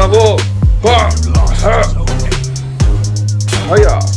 lavoro. Ah, ah. Ah, yeah.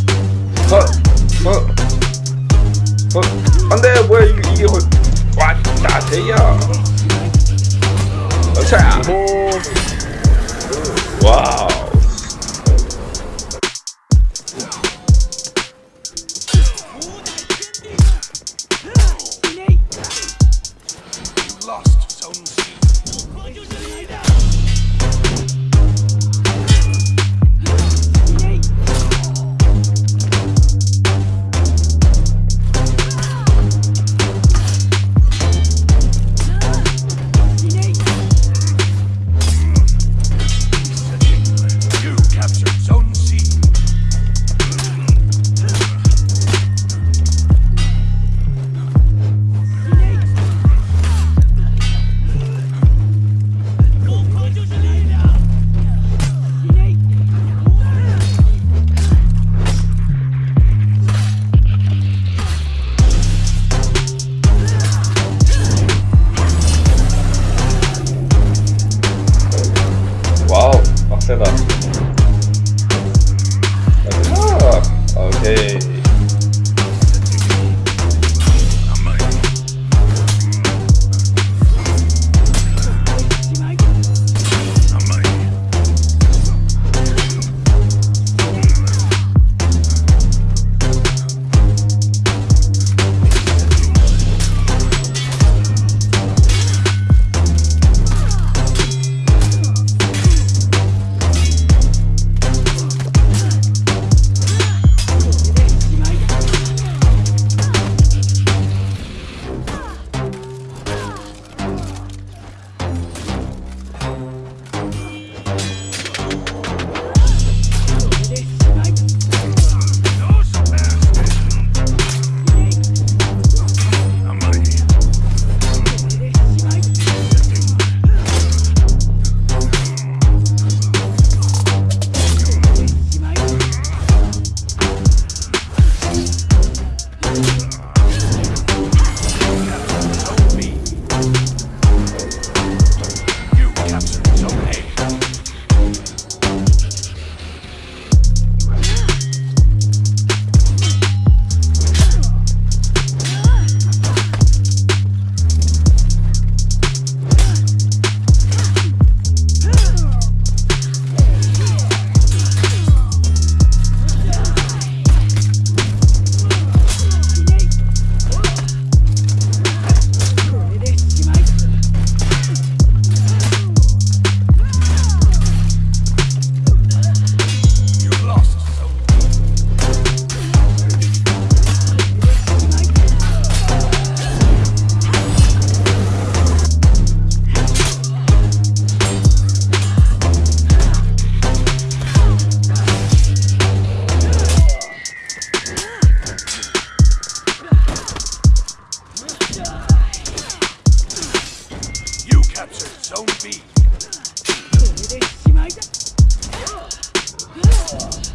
아